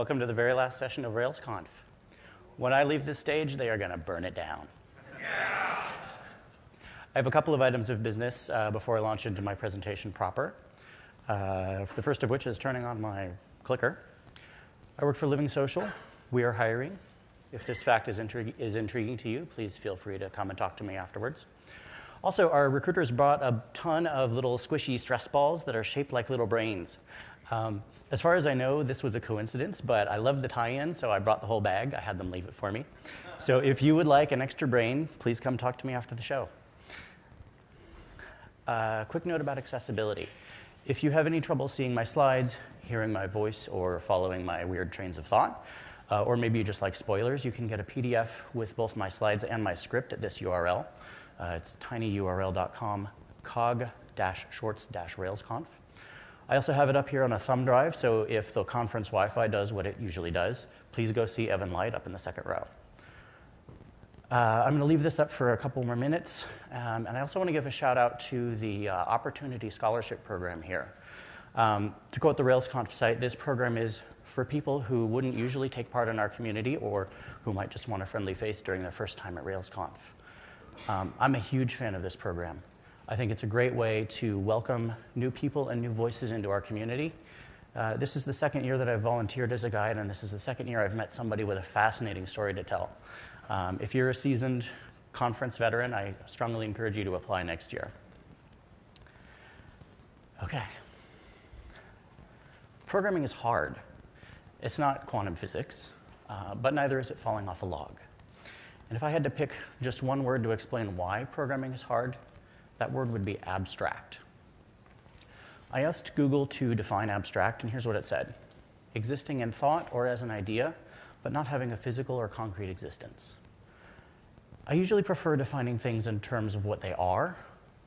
Welcome to the very last session of RailsConf. When I leave this stage, they are going to burn it down. Yeah. I have a couple of items of business uh, before I launch into my presentation proper. Uh, the first of which is turning on my clicker. I work for LivingSocial. We are hiring. If this fact is, intrig- is intriguing to you, please feel free to come and talk to me afterwards. Also, our recruiters brought a ton of little squishy stress balls that are shaped like little brains. Um, as far as I know, this was a coincidence, but I love the tie-in, so I brought the whole bag. I had them leave it for me. So if you would like an extra brain, please come talk to me after the show. Uh, quick note about accessibility. If you have any trouble seeing my slides, hearing my voice, or following my weird trains of thought, uh, or maybe you just like spoilers, you can get a PDF with both my slides and my script at this URL. Uh, it's tinyurl.com cog-shorts-railsconf. I also have it up here on a thumb drive, so if the conference Wi-Fi does what it usually does, please go see Evan Light up in the second row. Uh, I'm going to leave this up for a couple more minutes, um, and I also want to give a shout out to the uh, Opportunity Scholarship Program here. Um, to quote the RailsConf site, this program is for people who wouldn't usually take part in our community or who might just want a friendly face during their first time at RailsConf. Um, I'm a huge fan of this program. I think it's a great way to welcome new people and new voices into our community. Uh, this is the second year that I've volunteered as a guide, and this is the second year I've met somebody with a fascinating story to tell. Um, if you're a seasoned conference veteran, I strongly encourage you to apply next year. Okay. Programming is hard. It's not quantum physics, uh, but neither is it falling off a log. And if I had to pick just one word to explain why programming is hard, that word would be abstract. I asked Google to define abstract, and here's what it said existing in thought or as an idea, but not having a physical or concrete existence. I usually prefer defining things in terms of what they are,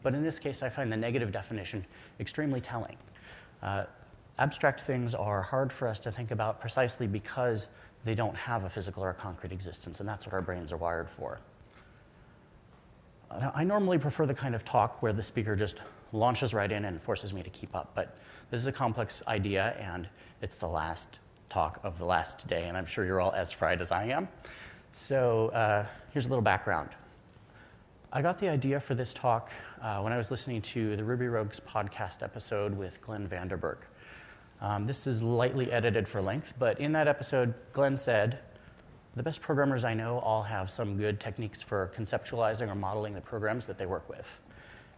but in this case, I find the negative definition extremely telling. Uh, abstract things are hard for us to think about precisely because they don't have a physical or a concrete existence, and that's what our brains are wired for. I normally prefer the kind of talk where the speaker just launches right in and forces me to keep up, but this is a complex idea and it's the last talk of the last day, and I'm sure you're all as fried as I am. So uh, here's a little background. I got the idea for this talk uh, when I was listening to the Ruby Rogues podcast episode with Glenn Vanderburg. Um, this is lightly edited for length, but in that episode, Glenn said, the best programmers I know all have some good techniques for conceptualizing or modeling the programs that they work with.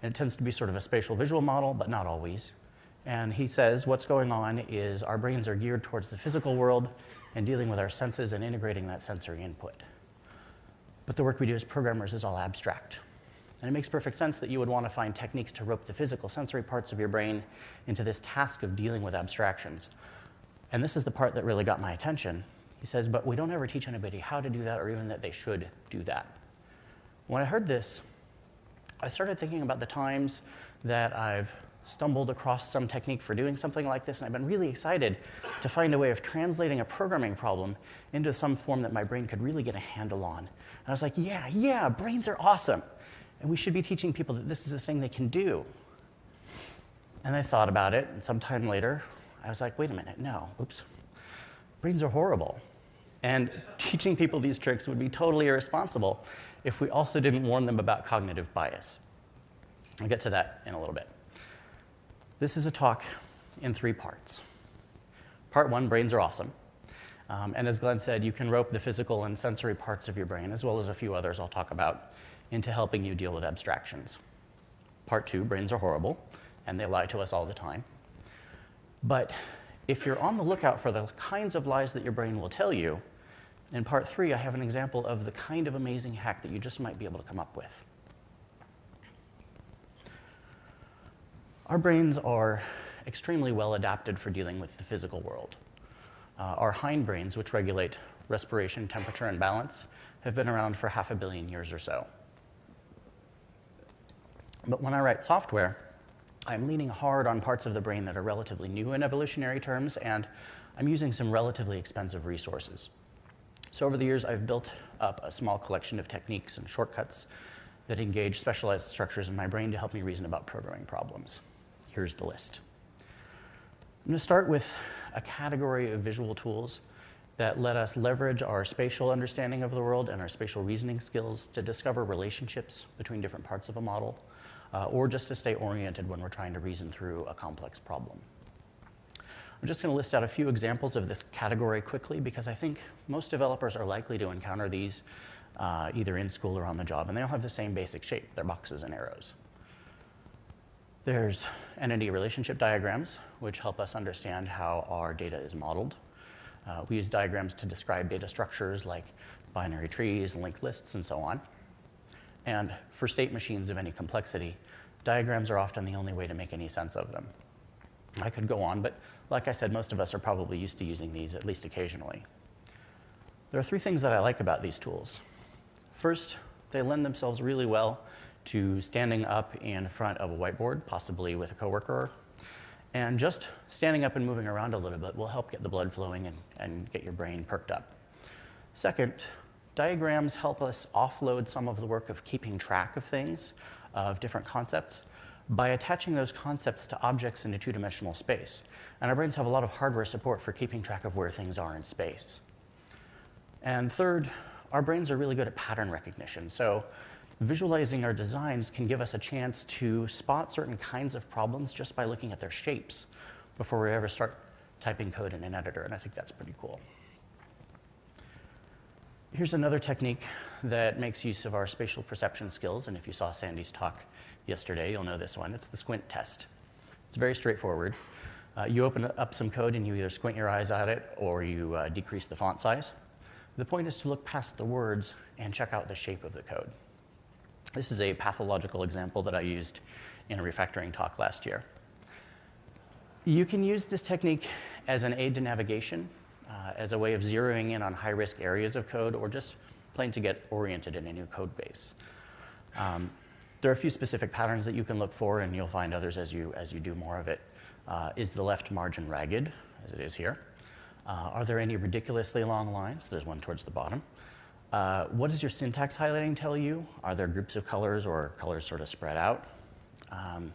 And it tends to be sort of a spatial visual model, but not always. And he says what's going on is our brains are geared towards the physical world and dealing with our senses and integrating that sensory input. But the work we do as programmers is all abstract. And it makes perfect sense that you would want to find techniques to rope the physical sensory parts of your brain into this task of dealing with abstractions. And this is the part that really got my attention he says, but we don't ever teach anybody how to do that or even that they should do that. When I heard this, I started thinking about the times that I've stumbled across some technique for doing something like this, and I've been really excited to find a way of translating a programming problem into some form that my brain could really get a handle on. And I was like, yeah, yeah, brains are awesome. And we should be teaching people that this is a thing they can do. And I thought about it, and sometime later, I was like, wait a minute, no, oops. Brains are horrible. And teaching people these tricks would be totally irresponsible if we also didn't warn them about cognitive bias. I'll get to that in a little bit. This is a talk in three parts. Part one brains are awesome. Um, and as Glenn said, you can rope the physical and sensory parts of your brain, as well as a few others I'll talk about, into helping you deal with abstractions. Part two brains are horrible, and they lie to us all the time. But if you're on the lookout for the kinds of lies that your brain will tell you, in part three, I have an example of the kind of amazing hack that you just might be able to come up with. Our brains are extremely well adapted for dealing with the physical world. Uh, our hindbrains, which regulate respiration, temperature, and balance, have been around for half a billion years or so. But when I write software, I'm leaning hard on parts of the brain that are relatively new in evolutionary terms, and I'm using some relatively expensive resources. So over the years, I've built up a small collection of techniques and shortcuts that engage specialized structures in my brain to help me reason about programming problems. Here's the list. I'm going to start with a category of visual tools that let us leverage our spatial understanding of the world and our spatial reasoning skills to discover relationships between different parts of a model, uh, or just to stay oriented when we're trying to reason through a complex problem. I'm just going to list out a few examples of this category quickly because I think most developers are likely to encounter these uh, either in school or on the job, and they all have the same basic shape. They're boxes and arrows. There's entity relationship diagrams, which help us understand how our data is modeled. Uh, we use diagrams to describe data structures like binary trees, linked lists, and so on. And for state machines of any complexity, diagrams are often the only way to make any sense of them. I could go on, but like I said, most of us are probably used to using these at least occasionally. There are three things that I like about these tools. First, they lend themselves really well to standing up in front of a whiteboard, possibly with a coworker. And just standing up and moving around a little bit will help get the blood flowing and, and get your brain perked up. Second, diagrams help us offload some of the work of keeping track of things, of different concepts, by attaching those concepts to objects in a two-dimensional space. And our brains have a lot of hardware support for keeping track of where things are in space. And third, our brains are really good at pattern recognition. So visualizing our designs can give us a chance to spot certain kinds of problems just by looking at their shapes before we ever start typing code in an editor, and I think that's pretty cool. Here's another technique that makes use of our spatial perception skills, and if you saw Sandi's talk yesterday, you'll know this one. It's the squint test. It's very straightforward. Uh, you open up some code and you either squint your eyes at it or you uh, decrease the font size. The point is to look past the words and check out the shape of the code. This is a pathological example that I used in a refactoring talk last year. You can use this technique as an aid to navigation, uh, as a way of zeroing in on high-risk areas of code, or just plain to get oriented in a new code base. Um, there are a few specific patterns that you can look for, and you'll find others as you, as you do more of it. Uh, is the left margin ragged, as it is here? Uh, are there any ridiculously long lines? There's one towards the bottom. Uh, what does your syntax highlighting tell you? Are there groups of colors or colors sort of spread out? Um,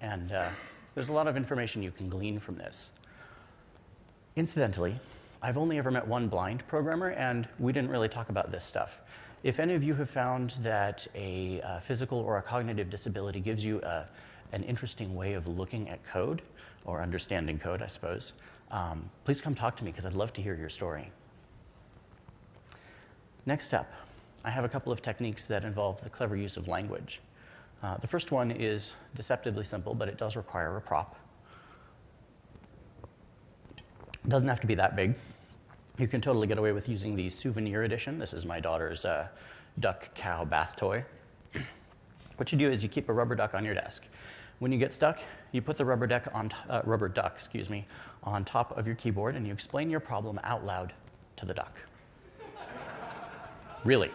and uh, there's a lot of information you can glean from this. Incidentally, I've only ever met one blind programmer, and we didn't really talk about this stuff. If any of you have found that a uh, physical or a cognitive disability gives you a, an interesting way of looking at code, or understanding code, I suppose, um, please come talk to me because I'd love to hear your story. Next up, I have a couple of techniques that involve the clever use of language. Uh, the first one is deceptively simple, but it does require a prop. It doesn't have to be that big. You can totally get away with using the souvenir edition. This is my daughter's uh, duck cow bath toy. what you do is you keep a rubber duck on your desk. When you get stuck, you put the rubber, deck on uh, rubber duck excuse me, on top of your keyboard and you explain your problem out loud to the duck. really.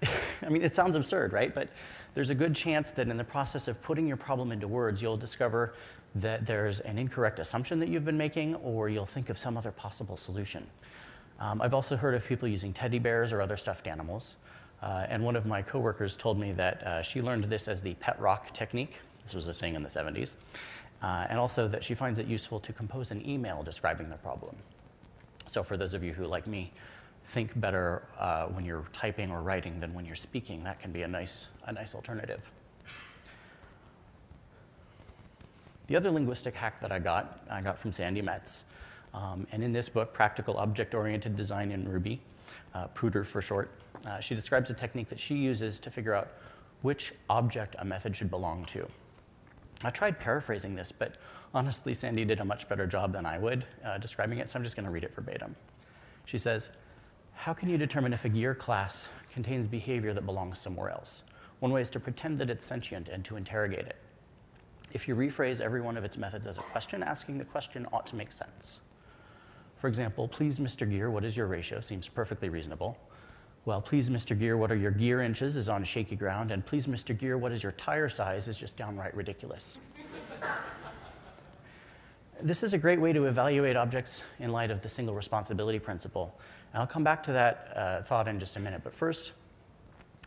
I mean, it sounds absurd, right? But there's a good chance that in the process of putting your problem into words, you'll discover that there's an incorrect assumption that you've been making, or you'll think of some other possible solution. Um, I've also heard of people using teddy bears or other stuffed animals. Uh, and one of my coworkers told me that uh, she learned this as the pet rock technique. This was a thing in the 70s. Uh, and also that she finds it useful to compose an email describing the problem. So for those of you who, like me, think better uh, when you're typing or writing than when you're speaking, that can be a nice, a nice alternative. The other linguistic hack that I got, I got from Sandi Metz. Um, and in this book, Practical Object-Oriented Design in Ruby, uh, POODR for short, uh, she describes a technique that she uses to figure out which object a method should belong to. I tried paraphrasing this, but honestly, Sandy did a much better job than I would uh, describing it, so I'm just going to read it verbatim. She says, how can you determine if a gear class contains behavior that belongs somewhere else? One way is to pretend that it's sentient and to interrogate it. If you rephrase every one of its methods as a question, asking the question ought to make sense. For example, please, Mr. Gear, what is your ratio? Seems perfectly reasonable. Well, please, Mr. Gear, what are your gear inches is on shaky ground, and please, Mr. Gear, what is your tire size is just downright ridiculous. this is a great way to evaluate objects in light of the single responsibility principle. And I'll come back to that uh, thought in just a minute, but first,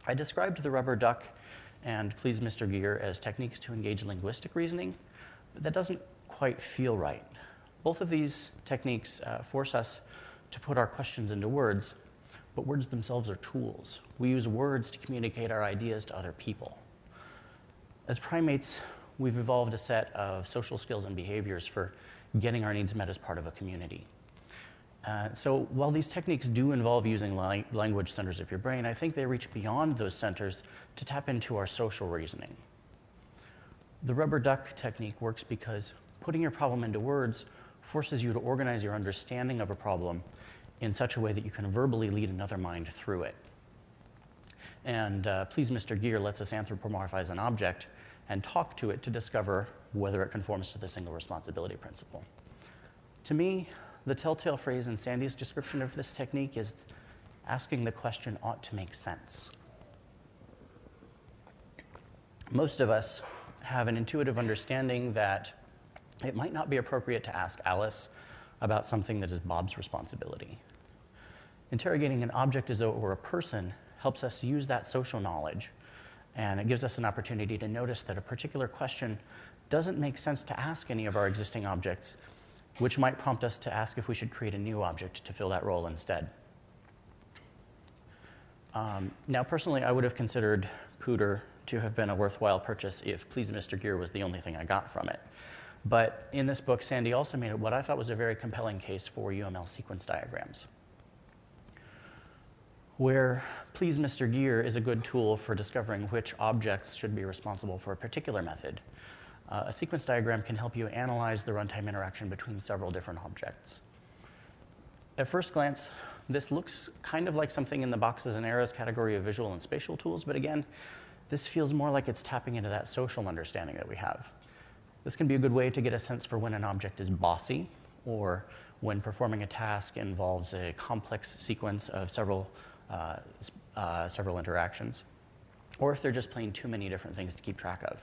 I described the rubber duck and please Mr. Gear as techniques to engage linguistic reasoning, but that doesn't quite feel right. Both of these techniques uh, force us to put our questions into words, but words themselves are tools. We use words to communicate our ideas to other people. As primates, we've evolved a set of social skills and behaviors for getting our needs met as part of a community. Uh, so while these techniques do involve using language centers of your brain, I think they reach beyond those centers to tap into our social reasoning. The rubber duck technique works because putting your problem into words forces you to organize your understanding of a problem in such a way that you can verbally lead another mind through it. And uh, Please Mr. Gear lets us anthropomorphize an object and talk to it to discover whether it conforms to the single responsibility principle. To me, the telltale phrase in Sandi's description of this technique is asking the question ought to make sense. Most of us have an intuitive understanding that it might not be appropriate to ask Alice about something that is Bob's responsibility. Interrogating an object as though it were a person helps us use that social knowledge, and it gives us an opportunity to notice that a particular question doesn't make sense to ask any of our existing objects, which might prompt us to ask if we should create a new object to fill that role instead. Um, now, personally, I would have considered POODR to have been a worthwhile purchase if Please Mr. Gear was the only thing I got from it. But in this book, Sandi also made what I thought was a very compelling case for UML sequence diagrams. Where Please Mr. Gear is a good tool for discovering which objects should be responsible for a particular method, uh, a sequence diagram can help you analyze the runtime interaction between several different objects. At first glance, this looks kind of like something in the boxes and arrows category of visual and spatial tools, but again, this feels more like it's tapping into that social understanding that we have. This can be a good way to get a sense for when an object is bossy or when performing a task involves a complex sequence of several, uh, uh, several interactions, or if they're just playing too many different things to keep track of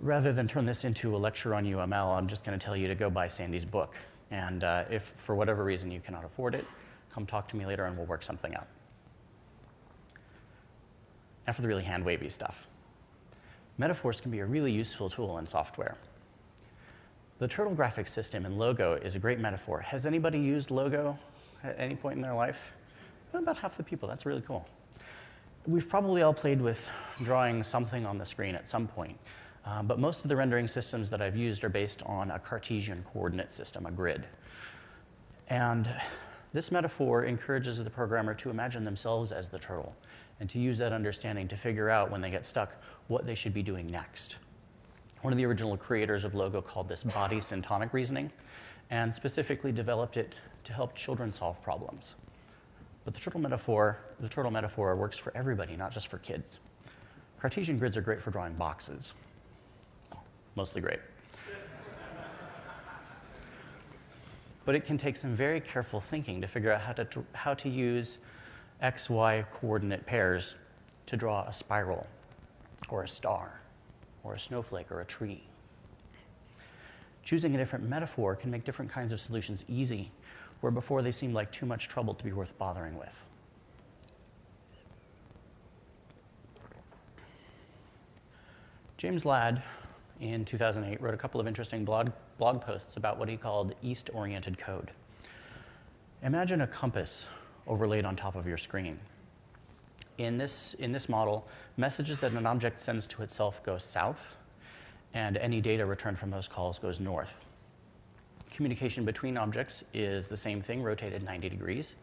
rather than turn this into a lecture on UML, I'm just going to tell you to go buy Sandi's book. And uh, if for whatever reason you cannot afford it, come talk to me later and we'll work something out. Now for the really hand wavy stuff. Metaphors can be a really useful tool in software. The turtle graphics system in Logo is a great metaphor. Has anybody used Logo at any point in their life? About half the people. That's really cool. We've probably all played with drawing something on the screen at some point. Um, but most of the rendering systems that I've used are based on a Cartesian coordinate system, a grid. And this metaphor encourages the programmer to imagine themselves as the turtle and to use that understanding to figure out when they get stuck what they should be doing next. One of the original creators of Logo called this body syntonic reasoning and specifically developed it to help children solve problems. But the turtle metaphor, the turtle metaphor works for everybody, not just for kids. Cartesian grids are great for drawing boxes mostly great. but it can take some very careful thinking to figure out how to, how to use x, y coordinate pairs to draw a spiral or a star or a snowflake or a tree. Choosing a different metaphor can make different kinds of solutions easy, where before they seemed like too much trouble to be worth bothering with. James Ladd in 2008 wrote a couple of interesting blog, blog posts about what he called east-oriented code. Imagine a compass overlaid on top of your screen. In this, in this model, messages that an object sends to itself go south, and any data returned from those calls goes north. Communication between objects is the same thing, rotated 90 degrees.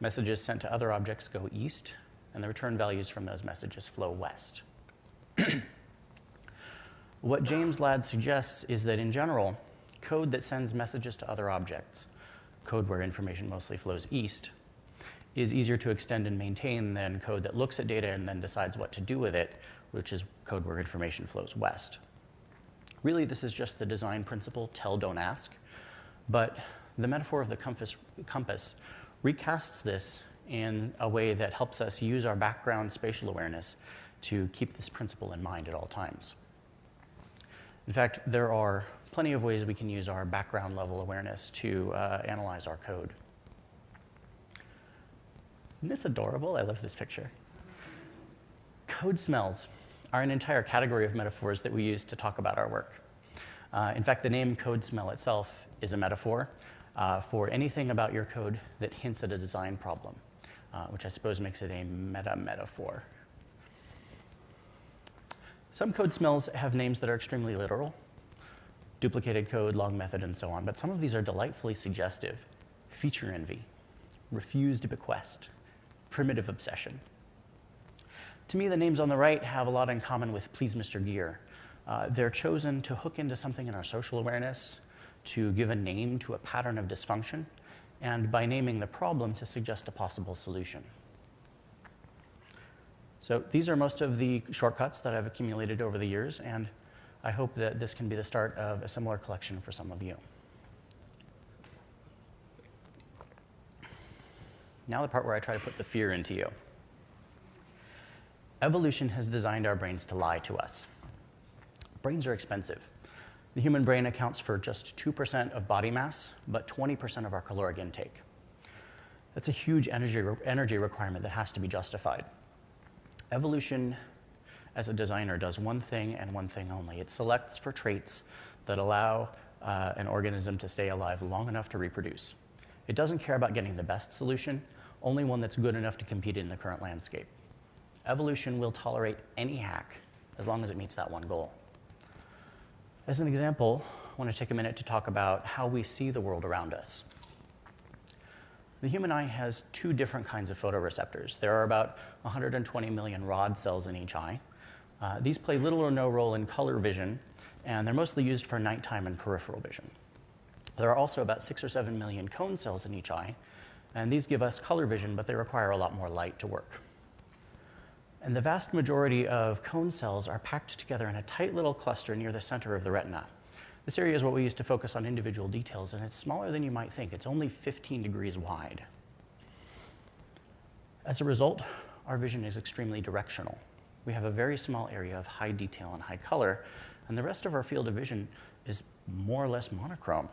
Messages sent to other objects go east, and the return values from those messages flow west. What James Ladd suggests is that in general, code that sends messages to other objects, code where information mostly flows east, is easier to extend and maintain than code that looks at data and then decides what to do with it, which is code where information flows west. Really, this is just the design principle, tell, don't ask. But the metaphor of the compass, compass recasts this in a way that helps us use our background spatial awareness to keep this principle in mind at all times. In fact, there are plenty of ways we can use our background level awareness to uh, analyze our code. Isn't this adorable? I love this picture. Code smells are an entire category of metaphors that we use to talk about our work. Uh, in fact, the name code smell itself is a metaphor uh, for anything about your code that hints at a design problem, uh, which I suppose makes it a meta metaphor. Some code smells have names that are extremely literal, duplicated code, long method, and so on, but some of these are delightfully suggestive. Feature envy, refused bequest, primitive obsession. To me, the names on the right have a lot in common with Please Mr. Gear. Uh, they're chosen to hook into something in our social awareness, to give a name to a pattern of dysfunction, and by naming the problem to suggest a possible solution. So these are most of the shortcuts that I've accumulated over the years, and I hope that this can be the start of a similar collection for some of you. Now the part where I try to put the fear into you. Evolution has designed our brains to lie to us. Brains are expensive. The human brain accounts for just 2% of body mass, but 20% of our caloric intake. That's a huge energy, energy requirement that has to be justified. Evolution, as a designer, does one thing and one thing only. It selects for traits that allow uh, an organism to stay alive long enough to reproduce. It doesn't care about getting the best solution, only one that's good enough to compete in the current landscape. Evolution will tolerate any hack as long as it meets that one goal. As an example, I want to take a minute to talk about how we see the world around us. The human eye has two different kinds of photoreceptors. There are about 120 million rod cells in each eye. Uh, these play little or no role in color vision, and they're mostly used for nighttime and peripheral vision. There are also about six or seven million cone cells in each eye, and these give us color vision, but they require a lot more light to work. And the vast majority of cone cells are packed together in a tight little cluster near the center of the retina. This area is what we use to focus on individual details, and it's smaller than you might think. It's only 15 degrees wide. As a result, our vision is extremely directional. We have a very small area of high detail and high color, and the rest of our field of vision is more or less monochrome.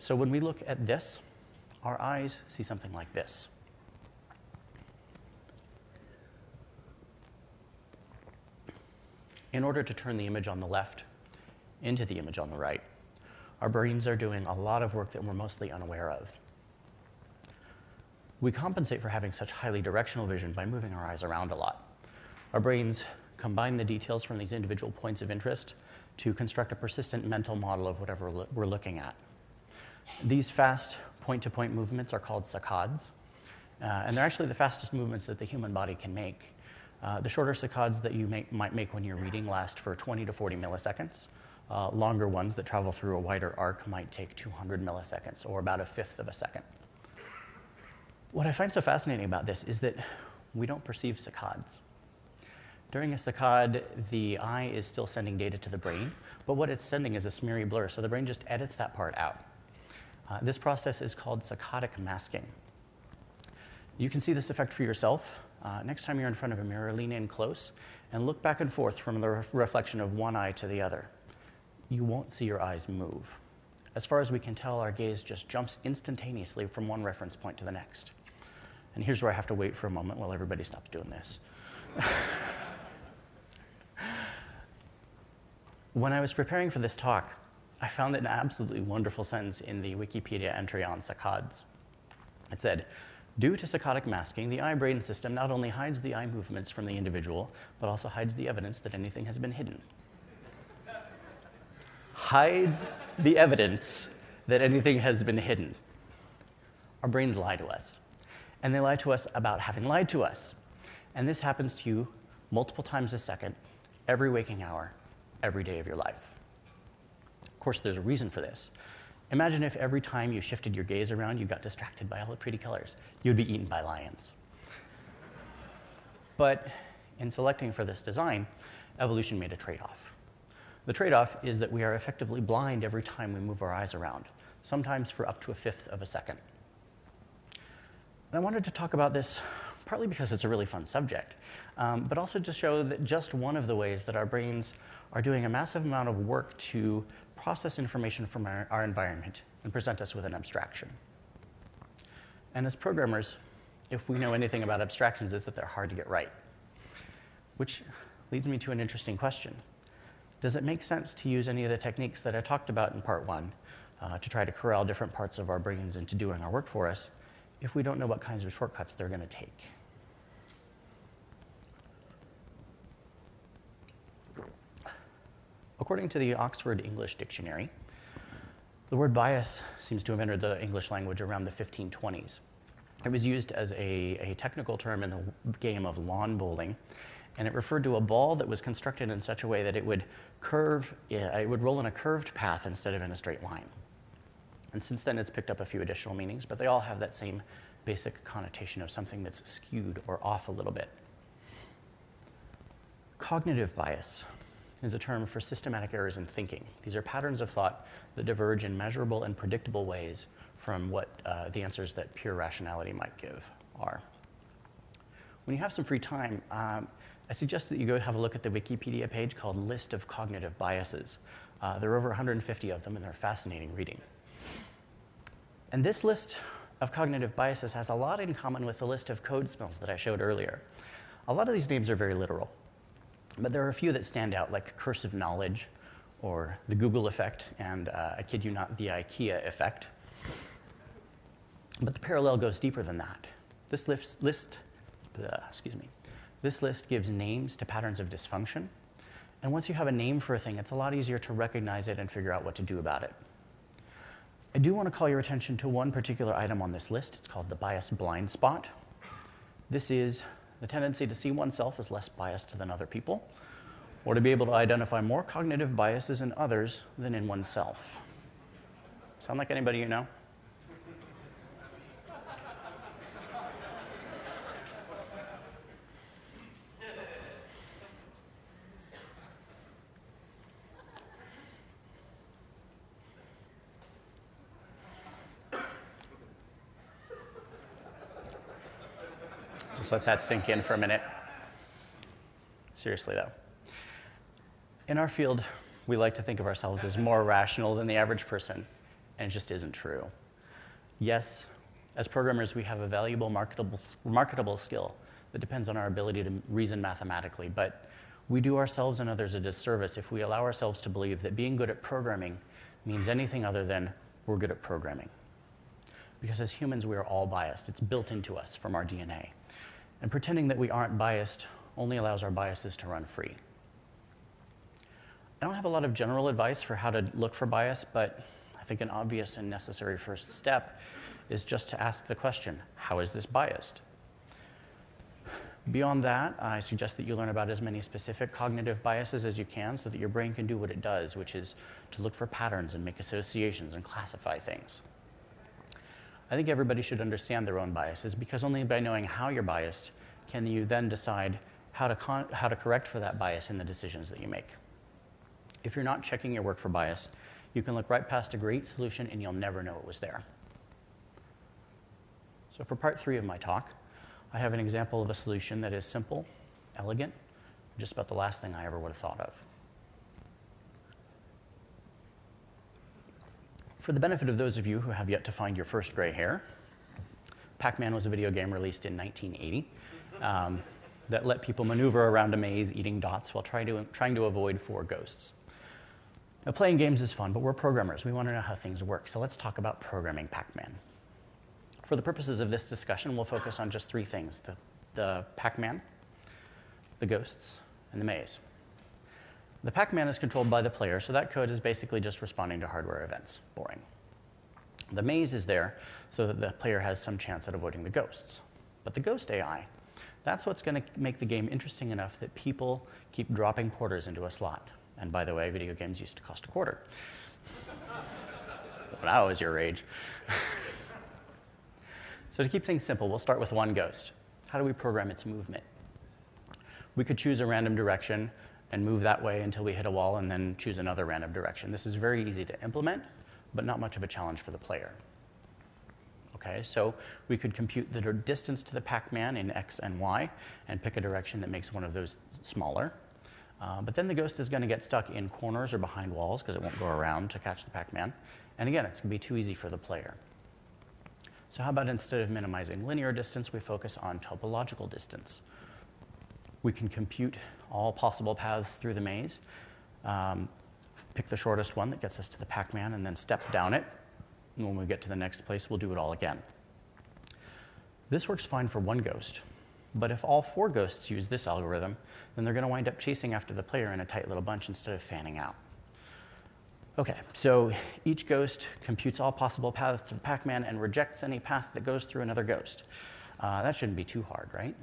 So when we look at this, our eyes see something like this. In order to turn the image on the left into the image on the right. Our brains are doing a lot of work that we're mostly unaware of. We compensate for having such highly directional vision by moving our eyes around a lot. Our brains combine the details from these individual points of interest to construct a persistent mental model of whatever we're looking at. These fast point-to-point -point movements are called saccades, uh, and they're actually the fastest movements that the human body can make. Uh, the shorter saccades that you might make when you're reading last for 20 to 40 milliseconds, uh, longer ones that travel through a wider arc might take 200 milliseconds, or about a fifth of a second. What I find so fascinating about this is that we don't perceive saccades. During a saccade, the eye is still sending data to the brain, but what it's sending is a smeary blur, so the brain just edits that part out. Uh, this process is called saccadic masking. You can see this effect for yourself. Uh, next time you're in front of a mirror, lean in close and look back and forth from the re reflection of one eye to the other you won't see your eyes move. As far as we can tell, our gaze just jumps instantaneously from one reference point to the next. And here's where I have to wait for a moment while everybody stops doing this. when I was preparing for this talk, I found an absolutely wonderful sentence in the Wikipedia entry on saccades. It said, Due to saccadic masking, the eye-brain system not only hides the eye movements from the individual, but also hides the evidence that anything has been hidden hides the evidence that anything has been hidden. Our brains lie to us. And they lie to us about having lied to us. And this happens to you multiple times a second, every waking hour, every day of your life. Of course, there's a reason for this. Imagine if every time you shifted your gaze around, you got distracted by all the pretty colors. You'd be eaten by lions. But in selecting for this design, evolution made a trade off. The trade-off is that we are effectively blind every time we move our eyes around, sometimes for up to a fifth of a second. And I wanted to talk about this partly because it's a really fun subject, um, but also to show that just one of the ways that our brains are doing a massive amount of work to process information from our, our environment and present us with an abstraction. And as programmers, if we know anything about abstractions, it's that they're hard to get right. Which leads me to an interesting question does it make sense to use any of the techniques that I talked about in part one uh, to try to corral different parts of our brains into doing our work for us if we don't know what kinds of shortcuts they're going to take? According to the Oxford English Dictionary, the word bias seems to have entered the English language around the 1520s. It was used as a, a technical term in the game of lawn bowling, and it referred to a ball that was constructed in such a way that it would curve, it would roll in a curved path instead of in a straight line. And since then, it's picked up a few additional meanings, but they all have that same basic connotation of something that's skewed or off a little bit. Cognitive bias is a term for systematic errors in thinking. These are patterns of thought that diverge in measurable and predictable ways from what uh, the answers that pure rationality might give are. When you have some free time, um, I suggest that you go have a look at the Wikipedia page called List of Cognitive Biases. Uh, there are over 150 of them, and they're fascinating reading. And this list of cognitive biases has a lot in common with the list of code smells that I showed earlier. A lot of these names are very literal, but there are a few that stand out, like curse of knowledge, or the Google effect, and uh, I kid you not, the IKEA effect. But the parallel goes deeper than that. This list, list uh, excuse me, this list gives names to patterns of dysfunction. And once you have a name for a thing, it's a lot easier to recognize it and figure out what to do about it. I do want to call your attention to one particular item on this list. It's called the bias blind spot. This is the tendency to see oneself as less biased than other people, or to be able to identify more cognitive biases in others than in oneself. Sound like anybody you know? Let that sink in for a minute. Seriously, though. In our field, we like to think of ourselves as more rational than the average person, and it just isn't true. Yes, as programmers, we have a valuable marketable, marketable skill that depends on our ability to reason mathematically, but we do ourselves and others a disservice if we allow ourselves to believe that being good at programming means anything other than we're good at programming. Because as humans, we are all biased. It's built into us from our DNA. And pretending that we aren't biased only allows our biases to run free. I don't have a lot of general advice for how to look for bias, but I think an obvious and necessary first step is just to ask the question, how is this biased? Beyond that, I suggest that you learn about as many specific cognitive biases as you can so that your brain can do what it does, which is to look for patterns and make associations and classify things. I think everybody should understand their own biases because only by knowing how you're biased can you then decide how to, how to correct for that bias in the decisions that you make. If you're not checking your work for bias, you can look right past a great solution and you'll never know it was there. So for part three of my talk, I have an example of a solution that is simple, elegant, just about the last thing I ever would have thought of. For the benefit of those of you who have yet to find your first gray hair, Pac-Man was a video game released in 1980 um, that let people maneuver around a maze eating dots while trying to, trying to avoid four ghosts. Now, playing games is fun, but we're programmers. We want to know how things work. So let's talk about programming Pac-Man. For the purposes of this discussion, we'll focus on just three things, the, the Pac-Man, the ghosts, and the maze. The Pac-Man is controlled by the player, so that code is basically just responding to hardware events. Boring. The maze is there so that the player has some chance at avoiding the ghosts. But the ghost AI, that's what's going to make the game interesting enough that people keep dropping quarters into a slot. And by the way, video games used to cost a quarter. when I was your age. so to keep things simple, we'll start with one ghost. How do we program its movement? We could choose a random direction and move that way until we hit a wall and then choose another random direction. This is very easy to implement, but not much of a challenge for the player. Okay, so we could compute the distance to the Pac-Man in X and Y and pick a direction that makes one of those smaller. Uh, but then the ghost is going to get stuck in corners or behind walls because it won't go around to catch the Pac-Man. And again, it's going to be too easy for the player. So how about instead of minimizing linear distance, we focus on topological distance. We can compute all possible paths through the maze um, pick the shortest one that gets us to the Pac-Man, and then step down it. And when we get to the next place, we'll do it all again. This works fine for one ghost, but if all four ghosts use this algorithm, then they're going to wind up chasing after the player in a tight little bunch instead of fanning out. Okay, so each ghost computes all possible paths to Pac-Man and rejects any path that goes through another ghost. Uh, that shouldn't be too hard, right?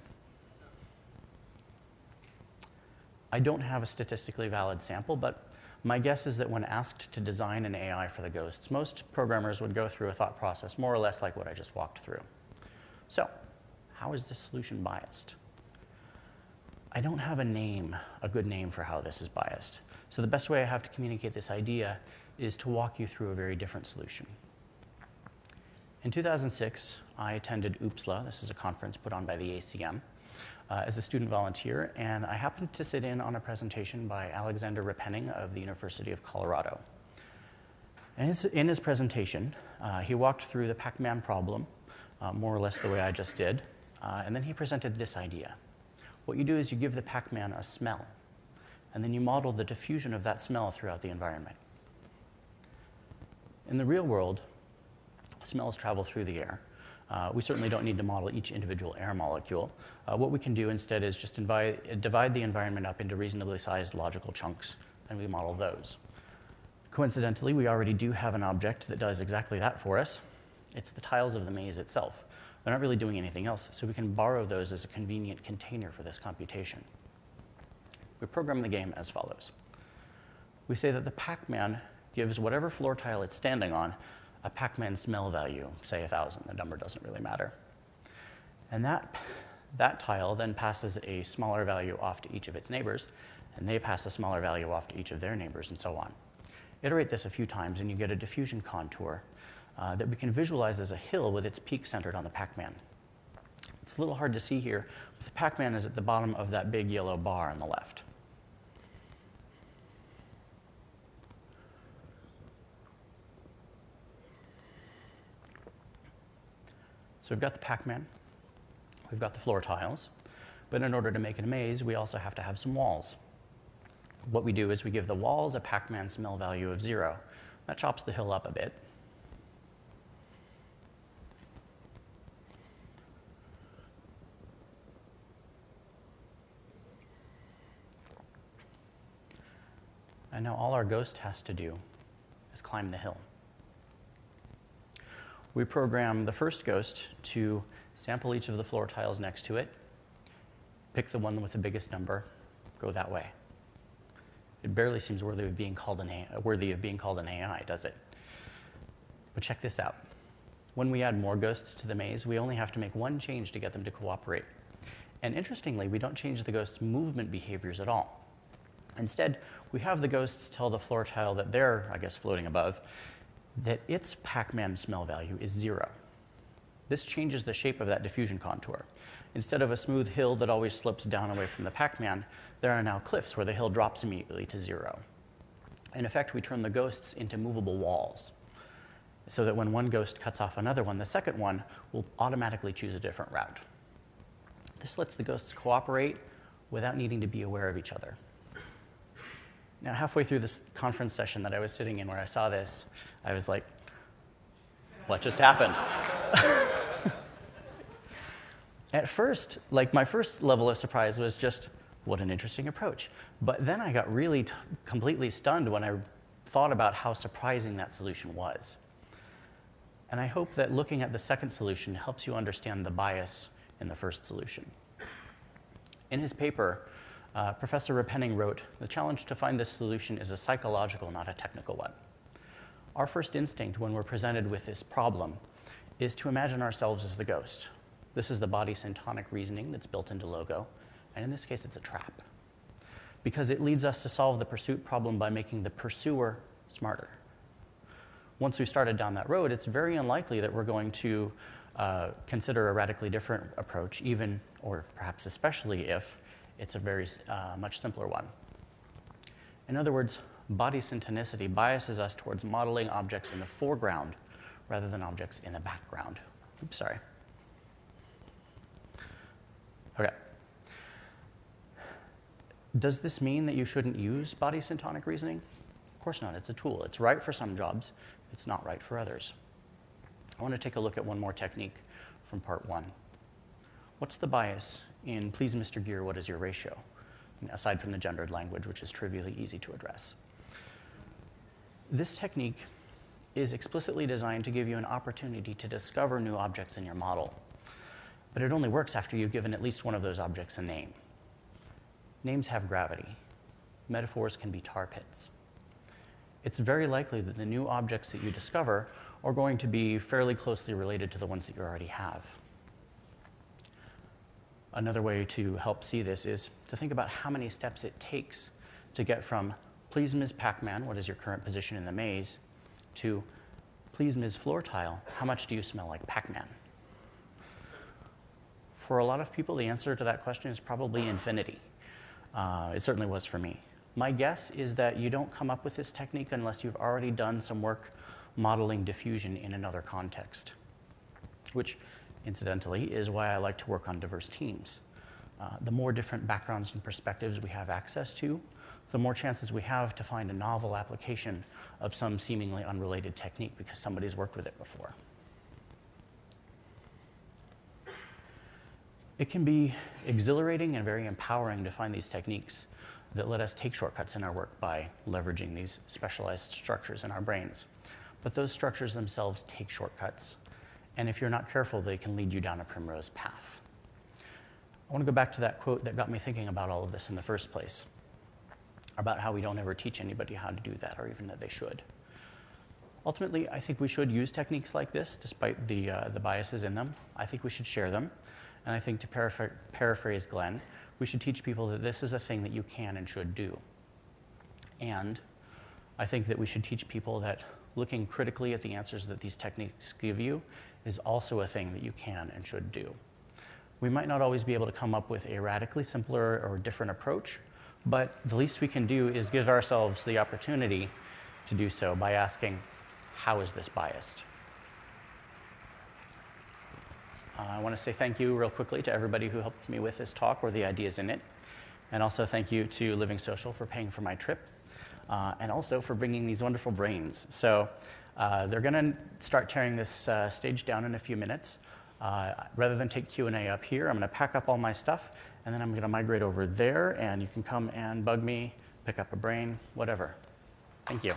I don't have a statistically valid sample, but my guess is that when asked to design an AI for the ghosts, most programmers would go through a thought process more or less like what I just walked through. So, how is this solution biased? I don't have a name, a good name for how this is biased. So the best way I have to communicate this idea is to walk you through a very different solution. In 2006, I attended OOPSLA. This is a conference put on by the ACM uh, as a student volunteer, and I happened to sit in on a presentation by Alexander Repenning of the University of Colorado. And in his presentation, uh, he walked through the Pac-Man problem, uh, more or less the way I just did, uh, and then he presented this idea. What you do is you give the Pac-Man a smell, and then you model the diffusion of that smell throughout the environment. In the real world, smells travel through the air. Uh, we certainly don't need to model each individual air molecule. Uh, what we can do instead is just divide, divide the environment up into reasonably sized logical chunks, and we model those. Coincidentally, we already do have an object that does exactly that for us. It's the tiles of the maze itself. They're not really doing anything else, so we can borrow those as a convenient container for this computation. We program the game as follows. We say that the Pac-Man gives whatever floor tile it's standing on a Pac-Man smell value, say 1,000. The number doesn't really matter. And that, that tile then passes a smaller value off to each of its neighbors, and they pass a smaller value off to each of their neighbors, and so on. Iterate this a few times, and you get a diffusion contour uh, that we can visualize as a hill with its peak centered on the Pac-Man. It's a little hard to see here, but the Pac-Man is at the bottom of that big yellow bar on the left. So we've got the Pac-Man, we've got the floor tiles, but in order to make it a maze, we also have to have some walls. What we do is we give the walls a Pac-Man smell value of zero. That chops the hill up a bit, And now all our ghost has to do is climb the hill. We program the first ghost to sample each of the floor tiles next to it, pick the one with the biggest number, go that way. It barely seems worthy of being called an AI, worthy of being called an AI, does it? But check this out. When we add more ghosts to the maze, we only have to make one change to get them to cooperate. And interestingly, we don't change the ghost's movement behaviors at all. Instead, we have the ghosts tell the floor tile that they're, I guess, floating above, that its Pac-Man smell value is zero. This changes the shape of that diffusion contour. Instead of a smooth hill that always slips down away from the Pac-Man, there are now cliffs where the hill drops immediately to zero. In effect, we turn the ghosts into movable walls so that when one ghost cuts off another one, the second one will automatically choose a different route. This lets the ghosts cooperate without needing to be aware of each other. Now, halfway through this conference session that I was sitting in where I saw this, I was like, what just happened? At first, like my first level of surprise was just, what an interesting approach. But then I got really completely stunned when I thought about how surprising that solution was. And I hope that looking at the second solution helps you understand the bias in the first solution. In his paper, uh, Professor Repenning wrote, the challenge to find this solution is a psychological, not a technical one. Our first instinct when we're presented with this problem is to imagine ourselves as the ghost. This is the body syntonic reasoning that's built into Logo, and in this case, it's a trap. Because it leads us to solve the pursuit problem by making the pursuer smarter. Once we started down that road, it's very unlikely that we're going to uh, consider a radically different approach, even or perhaps especially if it's a very uh, much simpler one. In other words, body syntonicity biases us towards modeling objects in the foreground rather than objects in the background. Oops, sorry. Okay. Does this mean that you shouldn't use body syntonic reasoning? Of course not. It's a tool. It's right for some jobs. It's not right for others. I want to take a look at one more technique from part one. What's the bias in Please Mr. Gear, what is your ratio? Aside from the gendered language, which is trivially easy to address. This technique is explicitly designed to give you an opportunity to discover new objects in your model. But it only works after you've given at least one of those objects a name. Names have gravity. Metaphors can be tar pits. It's very likely that the new objects that you discover are going to be fairly closely related to the ones that you already have. Another way to help see this is to think about how many steps it takes to get from, please, Ms. Pac-Man, what is your current position in the maze, to, please, Ms. Floor Tile, how much do you smell like Pac-Man? For a lot of people, the answer to that question is probably infinity. Uh, it certainly was for me. My guess is that you don't come up with this technique unless you've already done some work modeling diffusion in another context, which incidentally is why I like to work on diverse teams. Uh, the more different backgrounds and perspectives we have access to, the more chances we have to find a novel application of some seemingly unrelated technique because somebody's worked with it before. It can be exhilarating and very empowering to find these techniques that let us take shortcuts in our work by leveraging these specialized structures in our brains. But those structures themselves take shortcuts. And if you're not careful, they can lead you down a primrose path. I want to go back to that quote that got me thinking about all of this in the first place about how we don't ever teach anybody how to do that or even that they should. Ultimately, I think we should use techniques like this despite the, uh, the biases in them. I think we should share them. And I think to paraphr paraphrase Glenn, we should teach people that this is a thing that you can and should do. And I think that we should teach people that looking critically at the answers that these techniques give you is also a thing that you can and should do. We might not always be able to come up with a radically simpler or different approach, but the least we can do is give ourselves the opportunity to do so by asking, how is this biased? Uh, I want to say thank you real quickly to everybody who helped me with this talk or the ideas in it. And also thank you to LivingSocial for paying for my trip uh, and also for bringing these wonderful brains. So uh, they're going to start tearing this uh, stage down in a few minutes. Uh, rather than take Q&A up here, I'm going to pack up all my stuff and then I'm going to migrate over there and you can come and bug me, pick up a brain, whatever. Thank you.